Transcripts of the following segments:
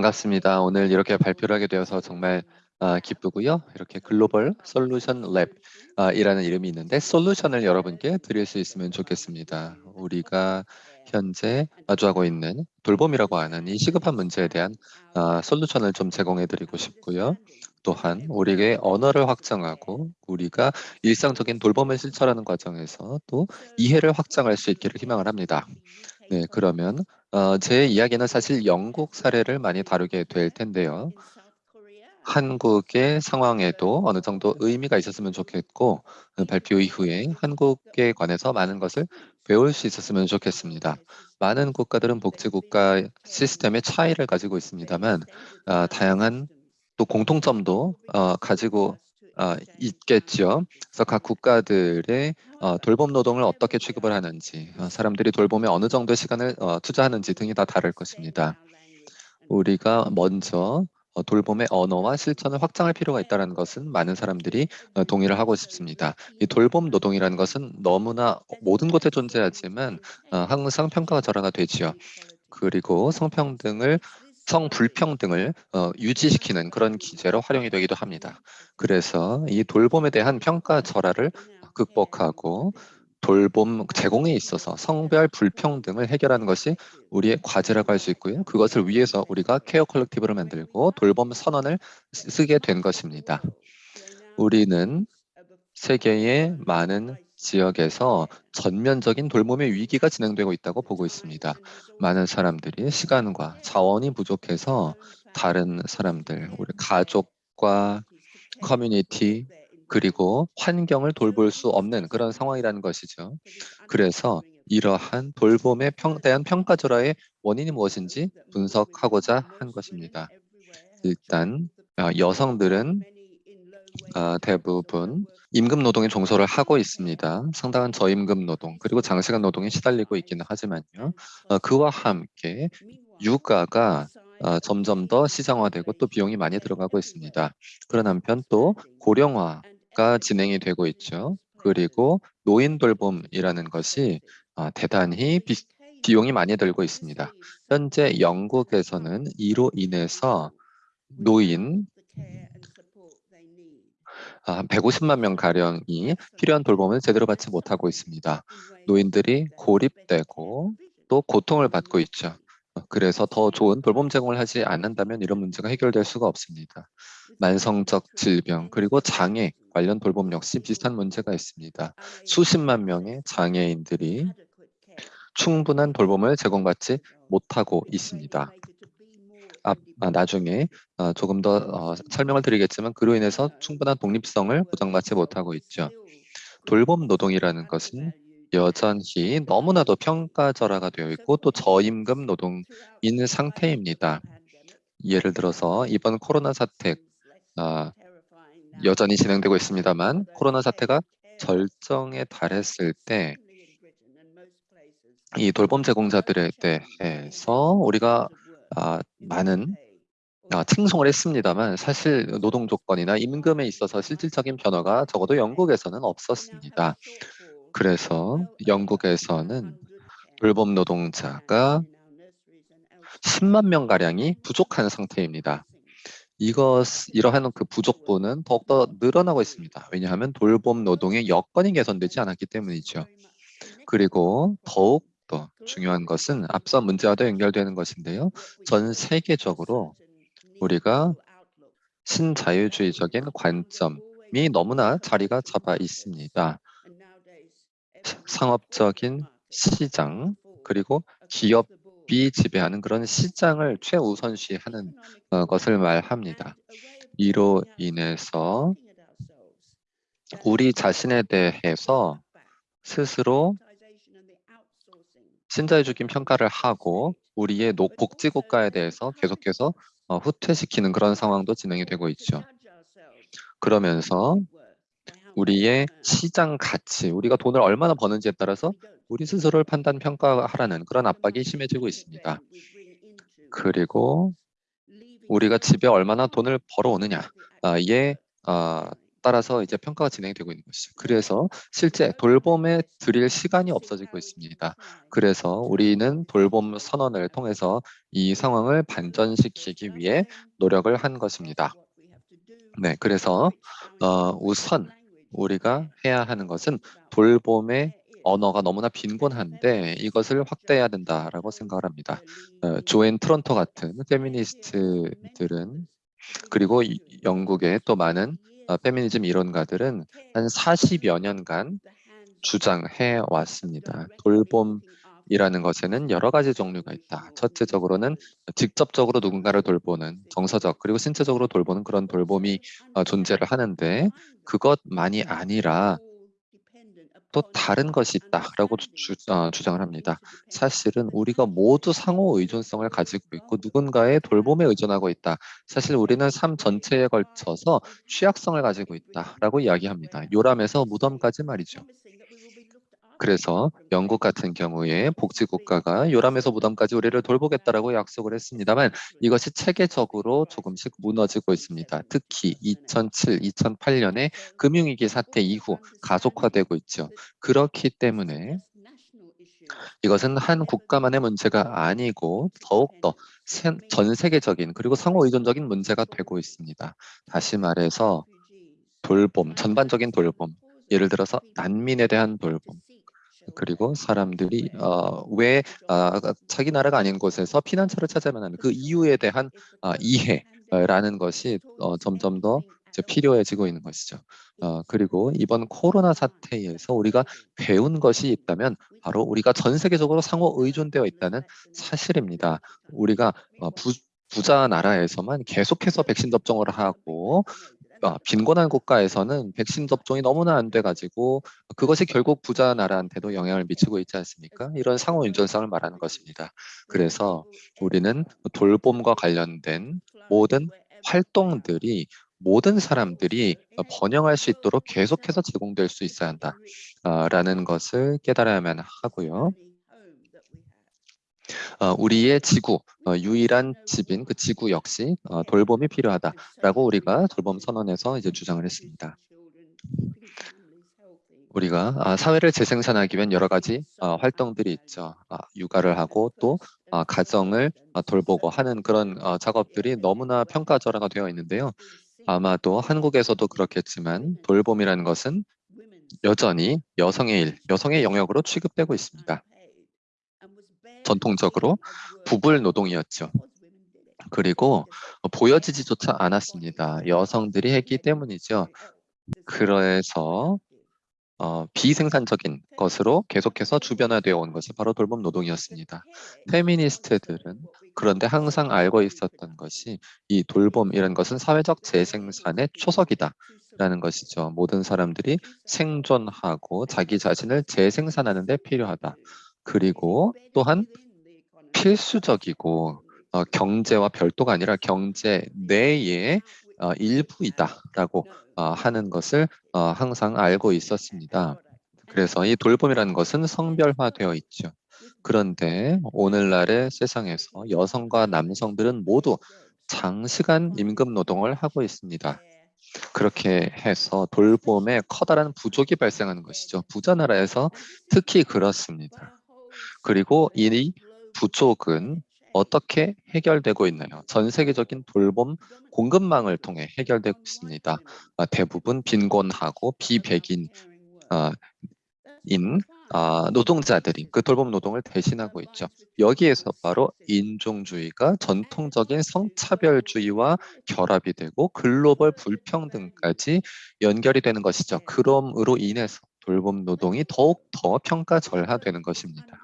반갑습니다. 오늘 이렇게 발표를 하게 되어서 정말 아, 기쁘고요. 이렇게 글로벌 솔루션 랩 아, 이라는 이름이 있는데 솔루션을 여러분께 드릴 수 있으면 좋겠습니다. 우리가 현재 마주하고 있는 돌봄이라고 하는 이 시급한 문제에 대한 아, 솔루션을 좀 제공해 드리고 싶고요. 또한 우리의 언어를 확장하고 우리가 일상적인 돌봄을 실천하는 과정에서 또 이해를 확장할 수 있기를 희망을 합니다. 네, 그러면 어, 제 이야기는 사실 영국 사례를 많이 다루게 될 텐데요. 한국의 상황에도 어느 정도 의미가 있었으면 좋겠고 그 발표 이후에 한국에 관해서 많은 것을 배울 수 있었으면 좋겠습니다. 많은 국가들은 복지국가 시스템의 차이를 가지고 있습니다만 어, 다양한 또 공통점도 어, 가지고 어, 있겠죠. 그래서 각 국가들의 어, 돌봄 노동을 어떻게 취급을 하는지, 어, 사람들이 돌봄에 어느 정도의 시간을 어, 투자하는지 등이 다 다를 것입니다. 우리가 먼저 어, 돌봄의 언어와 실천을 확장할 필요가 있다는 것은 많은 사람들이 어, 동의를 하고 싶습니다. 이 돌봄 노동이라는 것은 너무나 모든 곳에 존재하지만 어, 항상 평가가 절하가 되지요. 그리고 성평등을 성불평등을 어, 유지시키는 그런 기제로 활용이 되기도 합니다. 그래서 이 돌봄에 대한 평가 절하를 극복하고 돌봄 제공에 있어서 성별 불평등을 해결하는 것이 우리의 과제라고 할 수 있고요. 그것을 위해서 우리가 케어 컬렉티브를 만들고 돌봄 선언을 쓰게 된 것입니다. 우리는 세계의 많은 지역에서 전면적인 돌봄의 위기가 진행되고 있다고 보고 있습니다. 많은 사람들이 시간과 자원이 부족해서 다른 사람들, 우리 가족과 커뮤니티, 그리고 환경을 돌볼 수 없는 그런 상황이라는 것이죠. 그래서 이러한 돌봄에 평, 대한 평가 절하의 원인이 무엇인지 분석하고자 한 것입니다. 일단 어, 여성들은 어, 대부분 임금 노동에 종소를 하고 있습니다. 상당한 저임금 노동 그리고 장시간 노동에 시달리고 있기는 하지만요. 어, 그와 함께 육아가 어, 점점 더 시장화되고 또 비용이 많이 들어가고 있습니다. 그런 한편 또 고령화가 진행이 되고 있죠. 그리고 노인 돌봄이라는 것이 어, 대단히 비, 비용이 많이 들고 있습니다. 현재 영국에서는 이로 인해서 노인 한 150만 명 가량이 필요한 돌봄을 제대로 받지 못하고 있습니다. 노인들이 고립되고 또 고통을 받고 있죠. 어, 그래서 더 좋은 돌봄 제공을 하지 않는다면 이런 문제가 해결될 수가 없습니다. 만성적 질병 그리고 장애 관련 돌봄 역시 비슷한 문제가 있습니다. 수십만 명의 장애인들이 충분한 돌봄을 제공받지 못하고 있습니다. 아, 아, 나중에 어, 조금 더 어, 설명을 드리겠지만 그로 인해서 충분한 독립성을 보장받지 못하고 있죠. 돌봄 노동이라는 것은 여전히 너무나도 평가절하가 되어 있고 또 저임금 노동인 상태입니다. 예를 들어서 이번 코로나 사태 어, 여전히 진행되고 있습니다만 코로나 사태가 절정에 달했을 때 이 돌봄 제공자들에 대해서 우리가 아, 많은 아, 칭송을 했습니다만 사실 노동 조건이나 임금에 있어서 실질적인 변화가 적어도 영국에서는 없었습니다. 그래서 영국에서는 돌봄 노동자가 10만 명가량이 부족한 상태입니다. 이것, 이러한 그 부족분은 더욱더 늘어나고 있습니다. 왜냐하면 돌봄 노동의 여건이 개선되지 않았기 때문이죠. 그리고 더욱 더 중요한 것은 앞서 문제와도 연결되는 것인데요. 전 세계적으로 우리가 신자유주의적인 관점이 너무나 자리가 잡아 있습니다. 상업적인 시장 그리고 기업이 지배하는 그런 시장을 최우선시하는 어, 것을 말합니다. 이로 인해서 우리 자신에 대해서 스스로 신자유주의 평가를 하고 우리의 복지국가에 대해서 계속해서 어, 후퇴시키는 그런 상황도 진행이 되고 있죠. 그러면서 우리의 시장 가치, 우리가 돈을 얼마나 버는지에 따라서 우리 스스로를 판단 평가하라는 그런 압박이 심해지고 있습니다. 그리고 우리가 집에 얼마나 돈을 벌어오느냐에 아, 아, 따라서 이제 평가가 진행되고 있는 것이죠. 그래서 실제 돌봄에 들일 시간이 없어지고 있습니다. 그래서 우리는 돌봄 선언을 통해서 이 상황을 반전시키기 위해 노력을 한 것입니다. 네, 그래서 어, 우선 우리가 해야 하는 것은 돌봄의 언어가 너무나 빈곤한데 이것을 확대해야 된다라고 생각을 합니다. 어, 조앤 트론토 같은 페미니스트들은 그리고 이- 영국의 또 많은 어, 페미니즘 이론가들은 한 40여 년간 주장해 왔습니다. 돌봄이라는 것에는 여러 가지 종류가 있다. 첫째적으로는 직접적으로 누군가를 돌보는 정서적 그리고 신체적으로 돌보는 그런 돌봄이 어, 존재를 하는데 그것만이 아니라 또 다른 것이 있다라고 주, 어, 주장을 합니다. 사실은 우리가 모두 상호 의존성을 가지고 있고 누군가의 돌봄에 의존하고 있다. 사실 우리는 삶 전체에 걸쳐서 취약성을 가지고 있다라고 이야기합니다. 요람에서 무덤까지 말이죠. 그래서 영국 같은 경우에 복지국가가 요람에서 무덤까지 우리를 돌보겠다라고 약속을 했습니다만 이것이 체계적으로 조금씩 무너지고 있습니다. 특히 2007, 2008년에 금융위기 사태 이후 가속화되고 있죠. 그렇기 때문에 이것은 한 국가만의 문제가 아니고 더욱더 전 세계적인 그리고 상호 의존적인 문제가 되고 있습니다. 다시 말해서 돌봄, 전반적인 돌봄, 예를 들어서 난민에 대한 돌봄, 그리고 사람들이 어, 왜 어, 자기 나라가 아닌 곳에서 피난처를 찾아야만 하는 그 이유에 대한 어, 이해라는 것이 어, 점점 더 필요해지고 있는 것이죠. 어, 그리고 이번 코로나 사태에서 우리가 배운 것이 있다면 바로 우리가 전 세계적으로 상호 의존되어 있다는 사실입니다. 우리가 어, 부, 부자 나라에서만 계속해서 백신 접종을 하고 어, 빈곤한 국가에서는 백신 접종이 너무나 안 돼가지고 그것이 결국 부자 나라한테도 영향을 미치고 있지 않습니까? 이런 상호 인전성을 말하는 것입니다. 그래서 우리는 돌봄과 관련된 모든 활동들이 모든 사람들이 번영할 수 있도록 계속해서 제공될 수 있어야 한다라는 것을 깨달아야만 하고요. 어, 우리의 지구, 어, 유일한 집인 그 지구 역시 어, 돌봄이 필요하다라고 우리가 돌봄 선언에서 이제 주장을 했습니다. 우리가 아, 사회를 재생산하기 위한 여러 가지 어, 활동들이 있죠. 아, 육아를 하고 또 아, 가정을 아, 돌보고 하는 그런 어, 작업들이 너무나 평가절하가 되어 있는데요. 아마도 한국에서도 그렇겠지만 돌봄이라는 것은 여전히 여성의 일, 여성의 영역으로 취급되고 있습니다. 전통적으로 부불 노동이었죠. 그리고 보여지지조차 않았습니다. 여성들이 했기 때문이죠. 그래서 어, 비생산적인 것으로 계속해서 주변화되어 온 것이 바로 돌봄 노동이었습니다. 페미니스트들은 그런데 항상 알고 있었던 것이 이 돌봄이라는 것은 사회적 재생산의 초석이다. 라는 것이죠. 모든 사람들이 생존하고 자기 자신을 재생산하는 데 필요하다. 그리고 또한 필수적이고 어, 경제와 별도가 아니라 경제 내의 어, 일부이다라고 어, 하는 것을 어, 항상 알고 있었습니다. 그래서 이 돌봄이라는 것은 성별화되어 있죠. 그런데 오늘날의 세상에서 여성과 남성들은 모두 장시간 임금 노동을 하고 있습니다. 그렇게 해서 돌봄에 커다란 부족이 발생하는 것이죠. 부자 나라에서 특히 그렇습니다. 그리고 이 부족은 어떻게 해결되고 있나요? 전 세계적인 돌봄 공급망을 통해 해결되고 있습니다. 아, 대부분 빈곤하고 비백인 아, 인 아, 노동자들이 그 돌봄 노동을 대신하고 있죠. 여기에서 바로 인종주의가 전통적인 성차별주의와 결합이 되고 글로벌 불평등까지 연결이 되는 것이죠. 그럼으로 인해서 돌봄 노동이 더욱 더 평가절하되는 것입니다.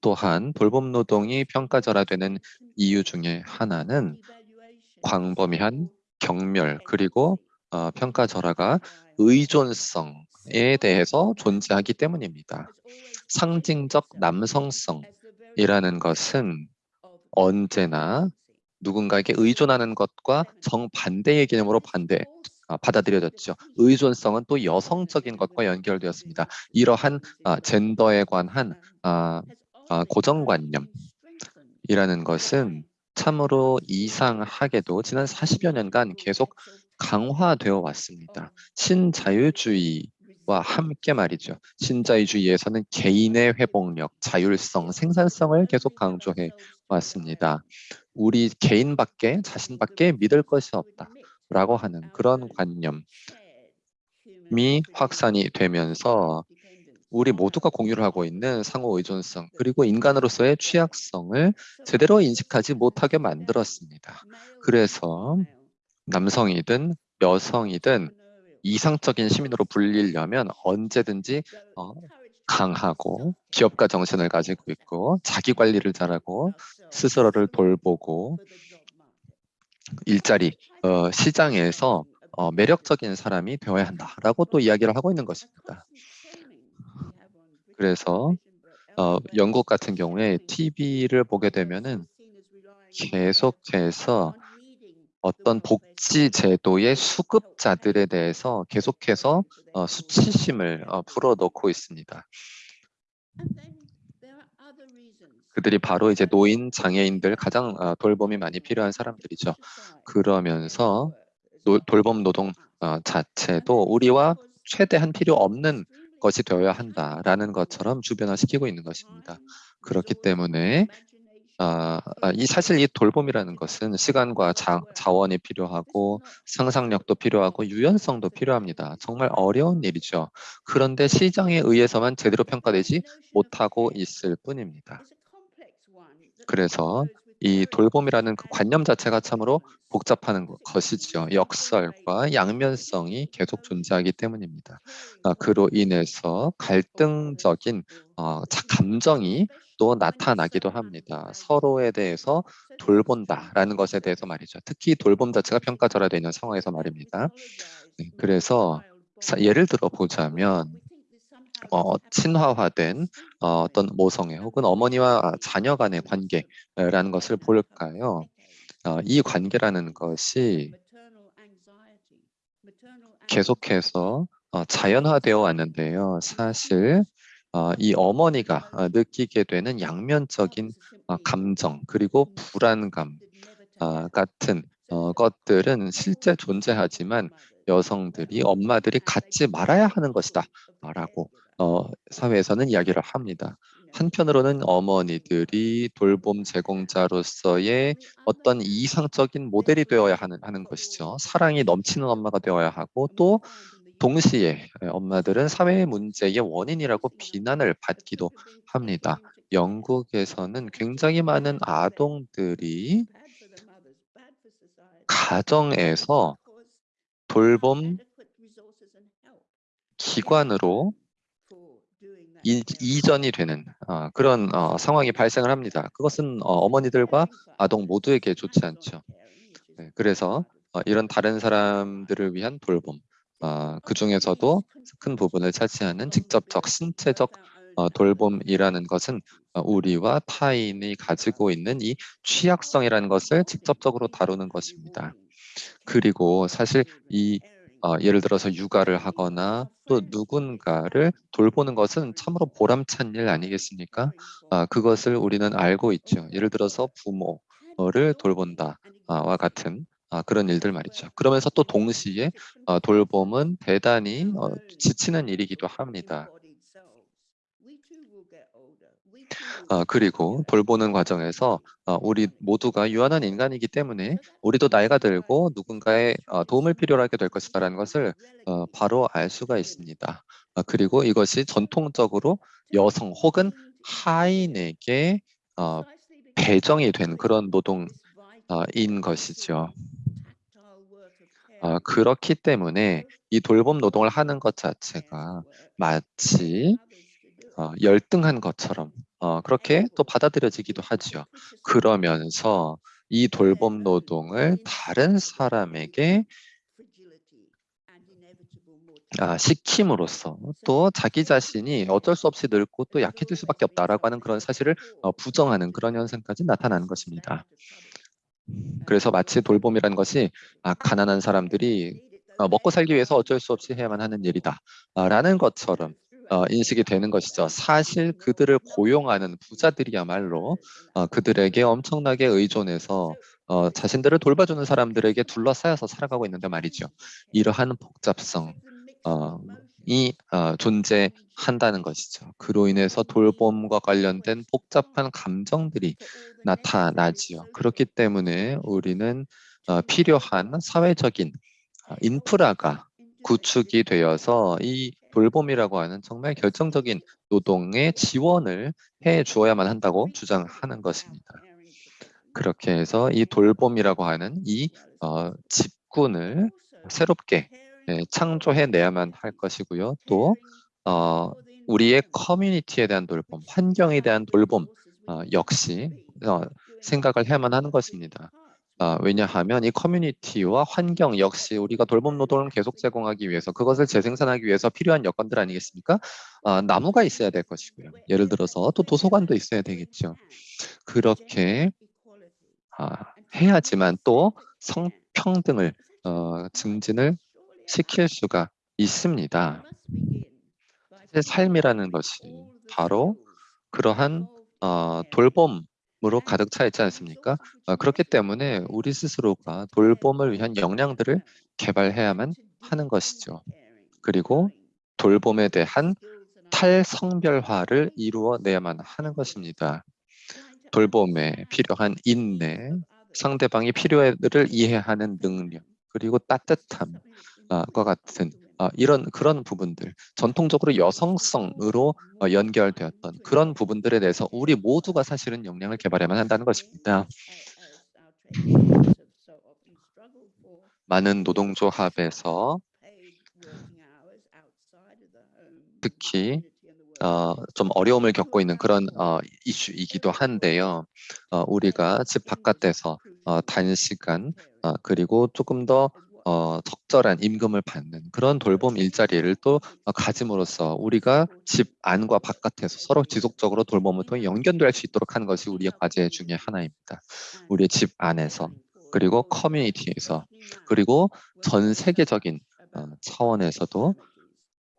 또한 돌봄 노동이 평가절하되는 이유 중에 하나는 광범위한 경멸 그리고 어, 평가절하가 의존성에 대해서 존재하기 때문입니다. 상징적 남성성이라는 것은 언제나 누군가에게 의존하는 것과 정반대의 개념으로 반대 아, 받아들여졌죠. 의존성은 또 여성적인 것과 연결되었습니다. 이러한 아, 젠더에 관한 아, 고정관념이라는 것은 참으로 이상하게도 지난 40여 년간 계속 강화되어 왔습니다. 신자유주의와 함께 말이죠. 신자유주의에서는 개인의 회복력, 자율성, 생산성을 계속 강조해 왔습니다. 우리 개인밖에 자신밖에 믿을 것이 없다. 라고 하는 그런 관념이 확산이 되면서 우리 모두가 공유를 하고 있는 상호 의존성 그리고 인간으로서의 취약성을 제대로 인식하지 못하게 만들었습니다. 그래서 남성이든 여성이든 이상적인 시민으로 불리려면 언제든지 어, 강하고 기업가 정신을 가지고 있고 자기 관리를 잘하고 스스로를 돌보고 일자리 어, 시장에서 어, 매력적인 사람이 되어야 한다라고 또 이야기를 하고 있는 것입니다. 그래서 어, 영국 같은 경우에 TV를 보게 되면은 계속해서 어떤 복지 제도의 수급자들에 대해서 계속해서 어, 수치심을 어, 불어넣고 있습니다. 그들이 바로 이제 노인, 장애인들 가장 어, 돌봄이 많이 필요한 사람들이죠. 그러면서 노, 돌봄 노동 어, 자체도 우리와 최대한 필요 없는 것이 되어야 한다라는 것처럼 주변화시키고 있는 것입니다. 그렇기 때문에 아, 아, 이 사실 이 돌봄이라는 것은 시간과 자, 자원이 필요하고 상상력도 필요하고 유연성도 필요합니다. 정말 어려운 일이죠. 그런데 시장에 의해서만 제대로 평가되지 못하고 있을 뿐입니다. 그래서 이 돌봄이라는 그 관념 자체가 참으로 복잡한 것이죠. 역설과 양면성이 계속 존재하기 때문입니다. 아, 그로 인해서 갈등적인 어, 감정이 또 나타나기도 합니다. 서로에 대해서 돌본다라는 것에 대해서 말이죠. 특히 돌봄 자체가 평가절하되어 있는 상황에서 말입니다. 네, 그래서 예를 들어 보자면 어, 친화화된 어, 어떤 모성애 혹은 어머니와 자녀 간의 관계라는 것을 볼까요? 어, 이 관계라는 것이 계속해서 어, 자연화되어 왔는데요. 사실 어, 이 어머니가 어, 느끼게 되는 양면적인 어, 감정 그리고 불안감 어, 같은 어, 것들은 실제 존재하지만 여성들이 엄마들이 갖지 말아야 하는 것이다 라고 어, 사회에서는 이야기를 합니다. 한편으로는 어머니들이 돌봄 제공자로서의 어떤 이상적인 모델이 되어야 하는, 하는 것이죠. 사랑이 넘치는 엄마가 되어야 하고 또 동시에 엄마들은 사회 문제의 원인이라고 비난을 받기도 합니다. 영국에서는 굉장히 많은 아동들이 가정에서 돌봄 기관으로 이, 이전이 되는 어, 그런 어, 상황이 발생을 합니다. 그것은 어, 머니들과 아동 모두에게 좋지 않죠. 네, 그래서 어, 이런 다른 사람들을 위한 돌봄, 어, 그 중에서도 큰 부분을 차지하는 직접적 신체적 어, 돌봄이라는 것은 어, 우리와 타인이 가지고 있는 이 취약성이라는 것을 직접적으로 다루는 것입니다. 그리고 사실 이 어, 예를 들어서 육아를 하거나 또 누군가를 돌보는 것은 참으로 보람찬 일 아니겠습니까? 아, 그것을 우리는 알고 있죠. 예를 들어서 부모를 돌본다와 같은 아, 그런 일들 말이죠. 그러면서 또 동시에 어, 돌봄은 대단히 어, 지치는 일이기도 합니다. 어, 그리고 돌보는 과정에서 어, 우리 모두가 유한한 인간이기 때문에 우리도 나이가 들고 누군가의 어, 도움을 필요로 하게 될 것이다라는 것을 어, 바로 알 수가 있습니다. 어, 그리고 이것이 전통적으로 여성 혹은 하인에게 어, 배정이 된 그런 노동인 것이죠. 어, 그렇기 때문에 이 돌봄 노동을 하는 것 자체가 마치 어, 열등한 것처럼 어, 그렇게 또 받아들여지기도 하죠. 그러면서 이 돌봄 노동을 다른 사람에게 아, 시킴으로써 또 자기 자신이 어쩔 수 없이 늙고 또 약해질 수밖에 없다라고 하는 그런 사실을 어, 부정하는 그런 현상까지 나타나는 것입니다. 그래서 마치 돌봄이라는 것이 아, 가난한 사람들이 어, 먹고 살기 위해서 어쩔 수 없이 해야만 하는 일이다 라는 것처럼 어, 인식이 되는 것이죠. 사실 그들을 고용하는 부자들이야말로 어, 그들에게 엄청나게 의존해서 어, 자신들을 돌봐주는 사람들에게 둘러싸여서 살아가고 있는데 말이죠. 이러한 복잡성, 어, 이 어, 존재한다는 것이죠. 그로 인해서 돌봄과 관련된 복잡한 감정들이 나타나지요. 그렇기 때문에 우리는 어, 필요한 사회적인 어, 인프라가 구축이 되어서 이 돌봄이라고 하는 정말 결정적인 노동의 지원을 해 주어야만 한다고 주장하는 것입니다. 그렇게 해서 이 돌봄이라고 하는 이 어, 집군을 새롭게 예, 창조해내야만 할 것이고요. 또 어, 우리의 커뮤니티에 대한 돌봄, 환경에 대한 돌봄 어, 역시 어, 생각을 해야만 하는 것입니다. 어, 왜냐하면 이 커뮤니티와 환경 역시 우리가 돌봄 노동을 계속 제공하기 위해서 그것을 재생산하기 위해서 필요한 여건들 아니겠습니까? 어, 나무가 있어야 될 것이고요. 예를 들어서 또 도서관도 있어야 되겠죠. 그렇게 아, 해야지만 또 성평등을 어, 증진을 시킬 수가 있습니다. 사실 삶이라는 것이 바로 그러한 어, 돌봄 으로 가득 차 있지 않습니까? 어, 그렇기 때문에 우리 스스로가 돌봄을 위한 역량들을 개발해야만 하는 것이죠. 그리고 돌봄에 대한 탈성별화를 이루어내야만 하는 것입니다. 돌봄에 필요한 인내, 상대방이 필요를 이해하는 능력, 그리고 따뜻함과 같은 어, 이런 그런 부분들 전통적으로 여성성으로 어, 연결되었던 그런 부분들에 대해서 우리 모두가 사실은 역량을 개발해야만 한다는 것입니다. 많은 노동조합에서 특히 어, 좀 어려움을 겪고 있는 그런 어, 이슈이기도 한데요. 어, 우리가 집 바깥에서 어, 단시간 어, 그리고 조금 더 어, 적절한 임금을 받는 그런 돌봄 일자리를 또 어, 가짐으로써 우리가 집 안과 바깥에서 서로 지속적으로 돌봄을 통해 연결될 수 있도록 하는 것이 우리의 과제 중의 하나입니다. 우리의 집 안에서 그리고 커뮤니티에서 그리고 전 세계적인 어, 차원에서도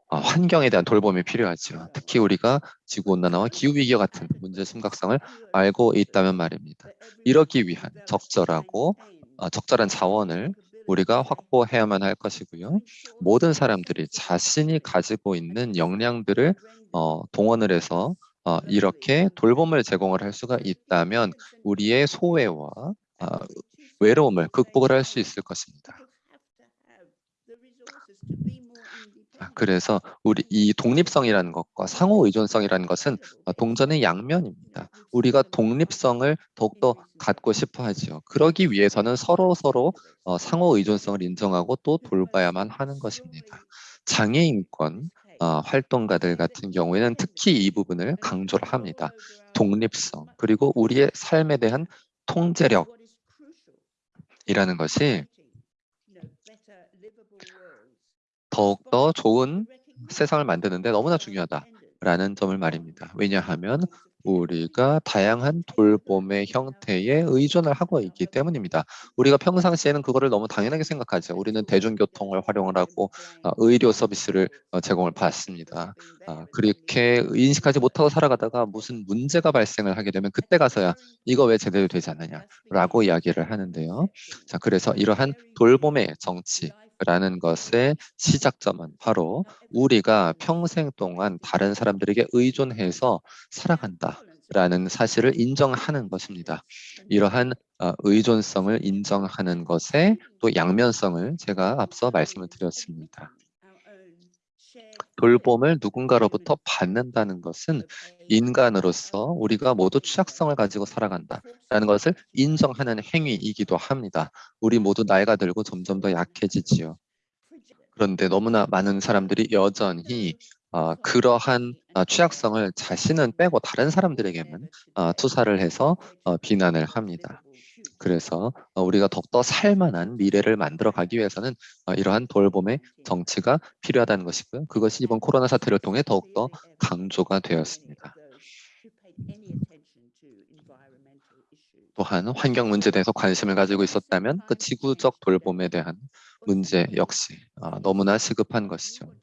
어, 환경에 대한 돌봄이 필요하죠. 특히 우리가 지구온난화와 기후위기와 같은 문제 심각성을 알고 있다면 말입니다. 이러기 위한 적절하고 어, 적절한 자원을 우리가 확보해야만 할 것이고요. 모든 사람들이 자신이 가지고 있는 역량들을 어, 동원을 해서 어, 이렇게 돌봄을 제공을 할 수가 있다면 우리의 소외와 어, 외로움을 극복을 할 수 있을 것입니다. 아, 그래서 우리 이 독립성이라는 것과 상호 의존성이라는 것은 어, 동전의 양면입니다. 우리가 독립성을 더욱더 갖고 싶어 하죠. 그러기 위해서는 서로 서로 어, 상호 의존성을 인정하고 또 돌봐야만 하는 것입니다. 장애인권 어, 활동가들 같은 경우에는 특히 이 부분을 강조를 합니다. 독립성 그리고 우리의 삶에 대한 통제력 이라는 것이 더욱더 좋은 세상을 만드는데 너무나 중요하다라는 점을 말입니다. 왜냐하면 우리가 다양한 돌봄의 형태에 의존을 하고 있기 때문입니다. 우리가 평상시에는 그거를 너무 당연하게 생각하죠. 우리는 대중교통을 활용을 하고 어, 의료 서비스를 어, 제공을 받습니다. 어, 그렇게 인식하지 못하고 살아가다가 무슨 문제가 발생을 하게 되면 그때 가서야 이거 왜 제대로 되지 않느냐라고 이야기를 하는데요. 자, 그래서 이러한 돌봄의 정치 라는 것의 시작점은 바로 우리가 평생 동안 다른 사람들에게 의존해서 살아간다 라는 사실을 인정하는 것입니다. 이러한 어, 의존성을 인정하는 것에 또 양면성을 제가 앞서 말씀을 드렸습니다. 돌봄을 누군가로부터 받는다는 것은 인간으로서 우리가 모두 취약성을 가지고 살아간다라는 것을 인정하는 행위이기도 합니다. 우리 모두 나이가 들고 점점 더 약해지지요. 그런데 너무나 많은 사람들이 여전히 어, 그러한 어, 취약성을 자신은 빼고 다른 사람들에게만 어, 투사를 해서 어, 비난을 합니다. 그래서 어, 우리가 더욱더 살만한 미래를 만들어 가기 위해서는 어, 이러한 돌봄의 정치가 필요하다는 것이고요. 그것이 이번 코로나 사태를 통해 더욱더 강조가 되었습니다. 또한 환경 문제에 대해서 관심을 가지고 있었다면 그 지구적 돌봄에 대한 문제 역시 어, 너무나 시급한 것이죠.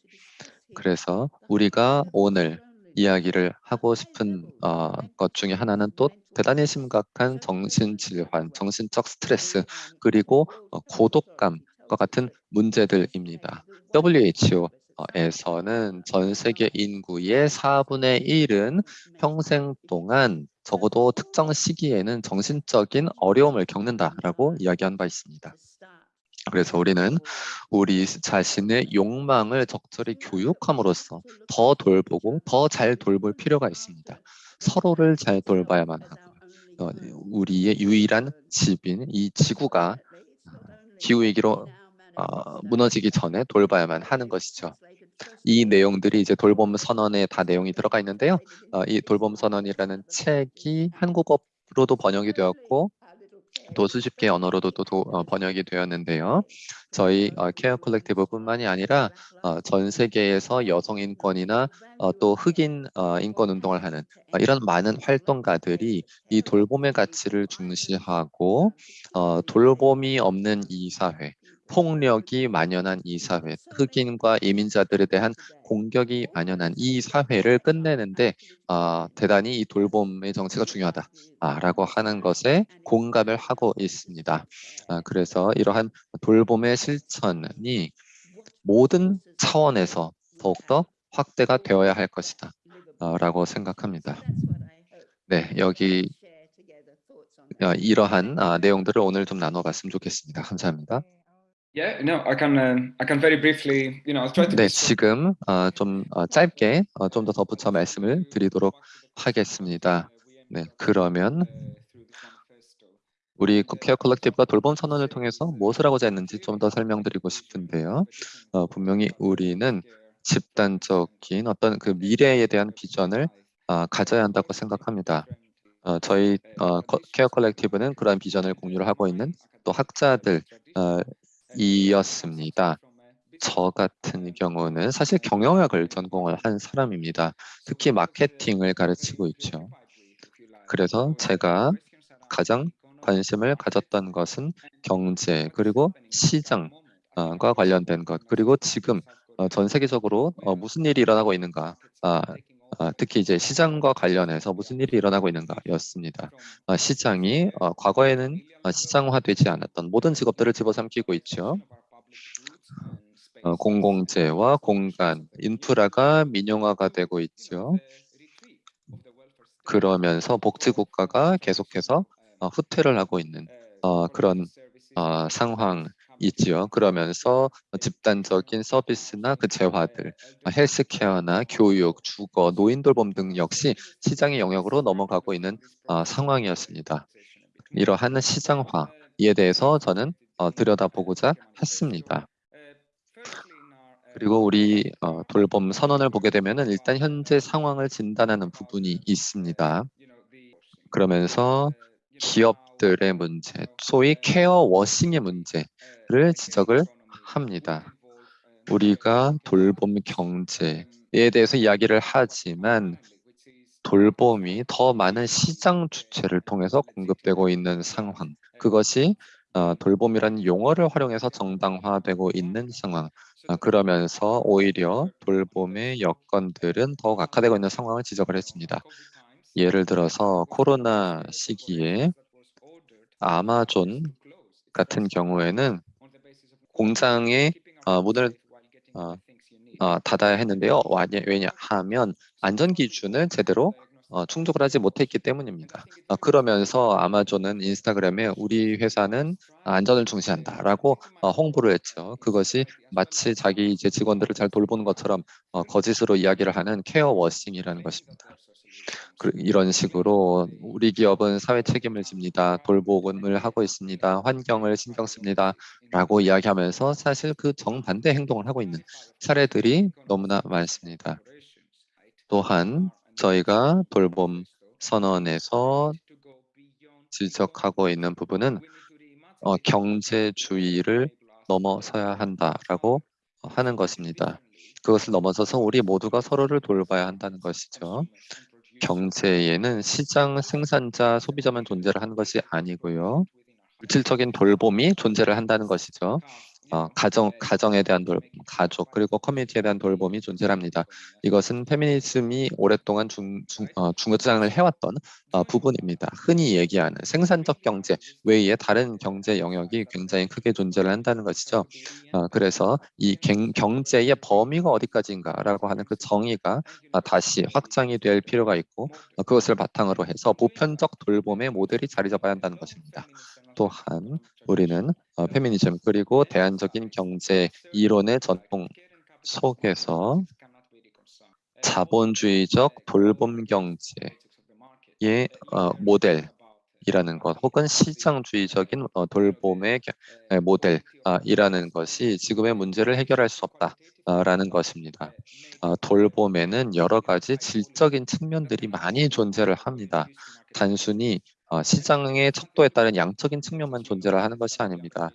그래서 우리가 오늘 이야기를 하고 싶은 어, 것 중에 하나는 또 대단히 심각한 정신질환, 정신적 스트레스, 그리고 어, 고독감과 같은 문제들입니다. WHO에서는 전 세계 인구의 4분의 1은 평생 동안 적어도 특정 시기에는 정신적인 어려움을 겪는다라고 이야기한 바 있습니다. 그래서 우리는 우리 자신의 욕망을 적절히 교육함으로써 더 돌보고 더 잘 돌볼 필요가 있습니다. 서로를 잘 돌봐야만 하고 어, 우리의 유일한 집인 이 지구가 기후위기로 어, 무너지기 전에 돌봐야만 하는 것이죠. 이 내용들이 이제 돌봄 선언에 다 내용이 들어가 있는데요. 어, 이 돌봄 선언이라는 책이 한국어로도 번역이 되었고 또 수십 개 언어로도 또 도, 어, 번역이 되었는데요. 저희 어, 케어 컬렉티브뿐만이 아니라 어, 전 세계에서 여성 인권이나 어, 또 흑인 어, 인권 운동을 하는 어, 이런 많은 활동가들이 이 돌봄의 가치를 중시하고 어, 돌봄이 없는 이 사회, 폭력이 만연한 이 사회, 흑인과 이민자들에 대한 공격이 만연한 이 사회를 끝내는데 어, 대단히 이 돌봄의 정체가 중요하다라고 하는 것에 공감을 하고 있습니다. 아, 그래서 이러한 돌봄의 실천이 모든 차원에서 더욱더 확대가 되어야 할 것이다 라고 생각합니다. 네, 여기 어, 이러한 아, 내용들을 오늘 좀 나눠봤으면 좋겠습니다. 감사합니다. Yeah, no, I can, um, I can very briefly, you know, I'll try to 네, 지금 어, 좀 어, 짧게 어, 좀더 덧붙여 말씀을 드리도록 하겠습니다. 네, 그러면 우리 케어 컬렉티브가 돌봄 선언을 통해서 무엇을 하고자 했는지 좀 더 설명드리고 싶은데요. 어, 분명히 우리는 집단적인 어떤 그 미래에 대한 비전을 어, 가져야 한다고 생각합니다. 어, 저희 어, 커- 케어 컬렉티브는 그러한 비전을 공유를 하고 있는 또 학자들 어, 이었습니다. 저 같은 경우는 사실 경영학을 전공을 한 사람입니다. 특히 마케팅을 가르치고 있죠. 그래서 제가 가장 관심을 가졌던 것은 경제 그리고 시장과 관련된 것 그리고 지금 어, 전 세계적으로 어, 무슨 일이 일어나고 있는가 아, 아, 특히 이제 시장과 관련해서 무슨 일이 일어나고 있는가였습니다. 아, 시장이 어, 과거에는 어, 시장화되지 않았던 모든 직업들을 집어삼키고 있죠. 어, 공공재와 공간, 인프라가 민영화가 되고 있죠. 그러면서 복지국가가 계속해서 어, 후퇴를 하고 있는 어, 그런 어, 상황 이지요. 그러면서 집단적인 서비스나 그 재화들, 어, 헬스케어나 교육, 주거, 노인 돌봄 등 역시 시장의 영역으로 넘어가고 있는 어, 상황이었습니다. 이러한 시장화에 대해서 저는 어, 들여다보고자 했습니다. 그리고 우리 어, 돌봄 선언을 보게 되면 은 일단 현재 상황을 진단하는 부분이 있습니다. 그러면서 기업 들의 문제, 소위 케어 워싱의 문제를 지적을 합니다. 우리가 돌봄 경제에 대해서 이야기를 하지만 돌봄이 더 많은 시장 주체를 통해서 공급되고 있는 상황, 그것이 어, 돌봄이라는 용어를 활용해서 정당화되고 있는 상황, 어, 그러면서 오히려 돌봄의 여건들은 더욱 악화되고 있는 상황을 지적을 했습니다. 예를 들어서 코로나 시기에 아마존 같은 경우에는 공장의 어, 문을 어, 어, 닫아야 했는데요. 왜냐하면 안전 기준을 제대로 어, 충족을 하지 못했기 때문입니다. 어, 그러면서 아마존은 인스타그램에 우리 회사는 안전을 중시한다라고 어, 홍보를 했죠. 그것이 마치 자기 이제 직원들을 잘 돌보는 것처럼 어, 거짓으로 이야기를 하는 케어 워싱이라는 것입니다. 그, 이런 식으로 우리 기업은 사회 책임을 집니다. 돌봄을 하고 있습니다. 환경을 신경 씁니다. 라고 이야기하면서 사실 그 정반대 행동을 하고 있는 사례들이 너무나 많습니다. 또한 저희가 돌봄 선언에서 지적하고 있는 부분은 어, 경제주의를 넘어서야 한다라고 하는 것입니다. 그것을 넘어서서 우리 모두가 서로를 돌봐야 한다는 것이죠. 경제에는 시장, 생산자, 소비자만 존재를 하는 것이 아니고요. 물질적인 돌봄이 존재를 한다는 것이죠. 어, 가정, 가정에 대한 돌봄, 가족, 그리고 커뮤니티에 대한 돌봄이 존재합니다. 이것은 페미니즘이 오랫동안 중, 중, 어, 중장을 해왔던 어, 부분입니다. 흔히 얘기하는 생산적 경제 외에 다른 경제 영역이 굉장히 크게 존재를 한다는 것이죠. 어, 그래서 이 갱, 경제의 범위가 어디까지인가라고 하는 그 정의가 아, 다시 확장이 될 필요가 있고 어, 그것을 바탕으로 해서 보편적 돌봄의 모델이 자리 잡아야 한다는 것입니다. 또한 우리는 어, 페미니즘 그리고 대안적인 경제 이론의 전통 속에서 자본주의적 돌봄 경제의 어, 모델이라는 것 혹은 시장주의적인 어, 돌봄의 모델이라는 것이 지금의 문제를 해결할 수 없다라는 것입니다. 어, 돌봄에는 여러 가지 질적인 측면들이 많이 존재를 합니다. 단순히 어, 시장의 척도에 따른 양적인 측면만 존재를 하는 것이 아닙니다.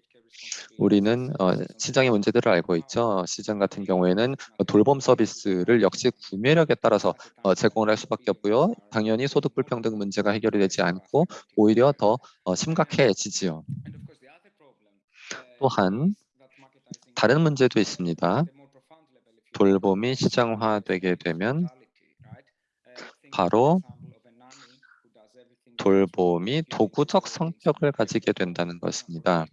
우리는 어, 시장의 문제들을 알고 있죠. 시장 같은 경우에는 돌봄 서비스를 역시 구매력에 따라서 어, 제공을 할 수밖에 없고요. 당연히 소득 불평등 문제가 해결이 되지 않고 오히려 더 어, 심각해지지요. 또한 다른 문제도 있습니다. 돌봄이 시장화되게 되면 바로 돌봄이 도구적 성격을 가지게 된다는 것입니다.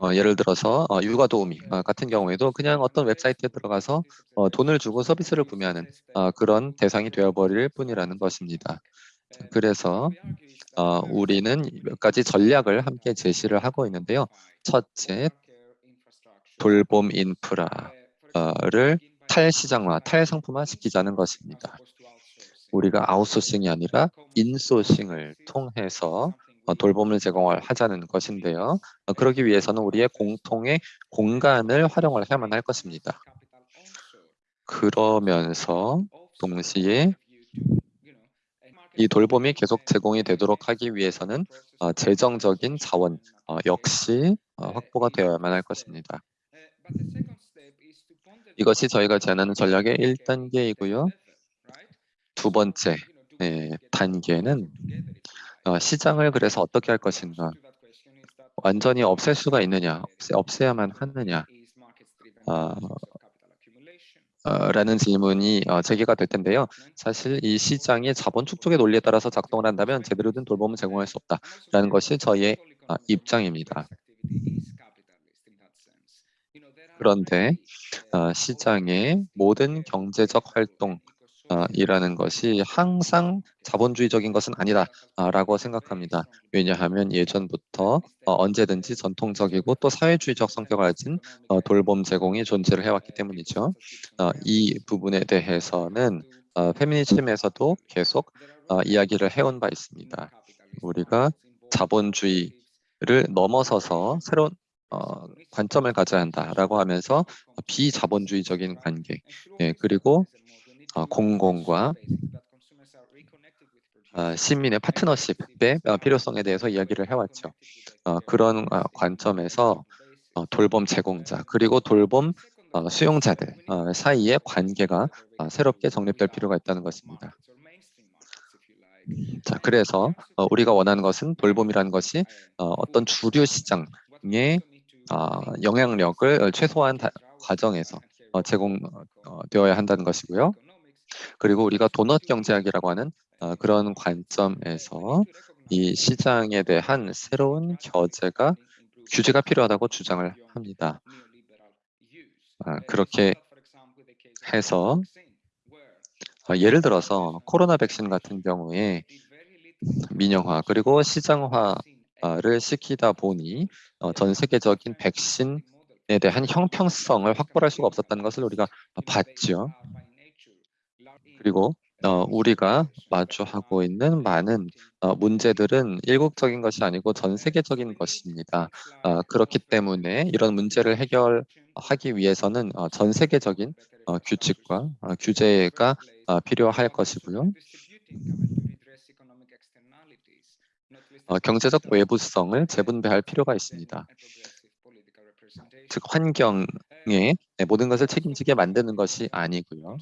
어, 예를 들어서 어, 육아 도우미 어, 같은 경우에도 그냥 어떤 웹사이트에 들어가서 어, 돈을 주고 서비스를 구매하는 어, 그런 대상이 되어버릴 뿐이라는 것입니다. 자, 그래서 어, 우리는 몇 가지 전략을 함께 제시를 하고 있는데요. 첫째, 돌봄 인프라를 탈시장화, 탈상품화 시키자는 것입니다. 우리가 아웃소싱이 아니라 인소싱을 통해서 어, 돌봄을 제공하자는 것인데요. 어, 그러기 위해서는 우리의 공통의 공간을 활용을 해야만 할 것입니다. 그러면서 동시에 이 돌봄이 계속 제공이 되도록 하기 위해서는 어, 재정적인 자원 어, 역시 어, 확보가 되어야만 할 것입니다. 이것이 저희가 제안하는 전략의 1단계이고요. 두 번째 네, 단계는 어, 시장을 그래서 어떻게 할 것인가 완전히 없앨 수가 있느냐 없애, 없애 야만 하느냐 어, 어, 라는 질문이 어, 제기가 될 텐데요. 사실 이 시장이 자본 축적의 논리에 따라서 작동을 한다면 제대로 된 돌봄을 제공할 수 없다라는 것이 저희의 어, 입장입니다. 그런데 어, 시장의 모든 경제적 활동 어, 이라는 것이 항상 자본주의적인 것은 아니다라고 생각합니다. 왜냐하면 예전부터 어, 언제든지 전통적이고 또 사회주의적 성격을 가진 어, 돌봄 제공이 존재를 해왔기 때문이죠. 어, 이 부분에 대해서는 어, 페미니즘에서도 계속 어, 이야기를 해온 바 있습니다. 우리가 자본주의를 넘어서서 새로운 어, 관점을 가져야 한다라고 하면서 비자본주의적인 관계 예, 그리고 어, 공공과 어, 시민의 파트너십의 어, 필요성에 대해서 이야기를 해왔죠. 어, 그런 어, 관점에서 어, 돌봄 제공자 그리고 돌봄 어, 수용자들 어, 사이의 관계가 어, 새롭게 정립될 필요가 있다는 것입니다. 자, 그래서 어, 우리가 원하는 것은 돌봄이라는 것이 어, 어떤 주류 시장의 어, 영향력을 최소화한 다, 과정에서 어, 제공되어야 한다는 것이고요. 그리고 우리가 도넛 경제학이라고 하는 어, 그런 관점에서 이 시장에 대한 새로운 규제가 규제가 필요하다고 주장을 합니다. 아, 그렇게 해서 어, 예를 들어서 코로나 백신 같은 경우에 민영화 그리고 시장화를 시키다 보니 어, 전 세계적인 백신에 대한 형평성을 확보할 수가 없었다는 것을 우리가 봤죠. 그리고 어, 우리가 마주하고 있는 많은 어, 문제들은 일국적인 것이 아니고 전 세계적인 것입니다. 어, 그렇기 때문에 이런 문제를 해결하기 위해서는 어, 전 세계적인 어, 규칙과 어, 규제가 어, 필요할 것이고요. 어, 경제적 외부성을 재분배할 필요가 있습니다. 즉 환경에 네, 모든 것을 책임지게 만드는 것이 아니고요.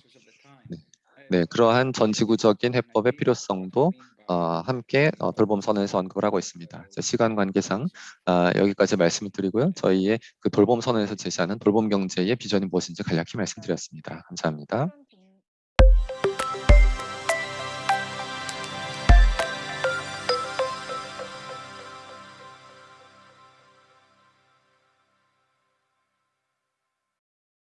네, 네 그러한 전지구적인 해법의 필요성도 어, 함께 어, 돌봄 선언에서 언급을 하고 있습니다. 자, 시간 관계상 아, 여기까지 말씀을 드리고요. 저희의 그 돌봄 선언에서 제시하는 돌봄 경제의 비전이 무엇인지 간략히 말씀드렸습니다. 감사합니다.